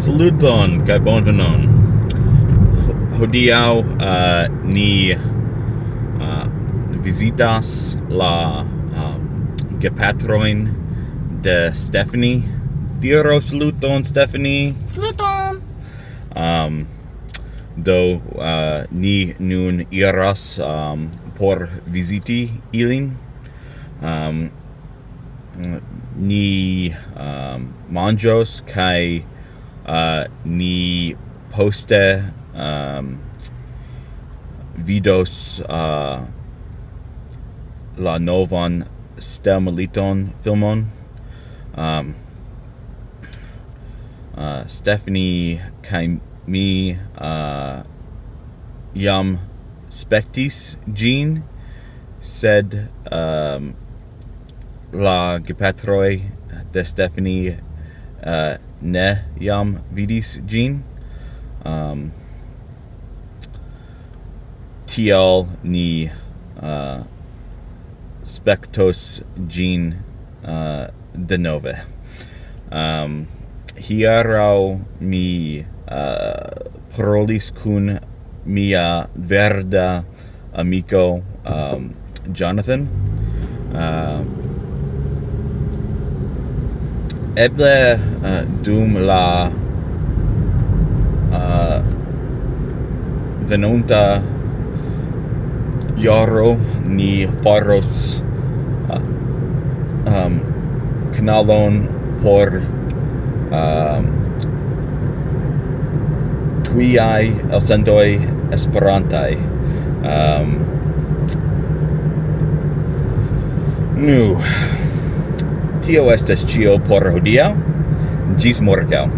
Saluton, kai bonvenon. Hodiau uh, eh, ni eh, uh, visitas la um, gepatroin de Stephanie. Diro saluton, Stephanie. Saluton. Um, do uh, ni nun iras um, ehm, por visiti ilin. Um, ni um, manjos kai uh, ni poste um, vidos uh, la novan Stelmeliton filmon. Um, uh, Stephanie kai mi uh, jam spectis gene sed um, la gepatroi de Stephanie uh, ne iam vidis gin. Um, tl ni uh, spectos gin uh, de nove. Um, hieraŭ mi uh, parolis kun mia verda amico um, Jonathan. Uh, eble uh, dum la uh, venonta jaro ni faros eh, ehm, uh, um, canalon por ehm, um, tuiai elsendoi esperantai um, ehm, nu tio estas cio por hodia. Gis morgau.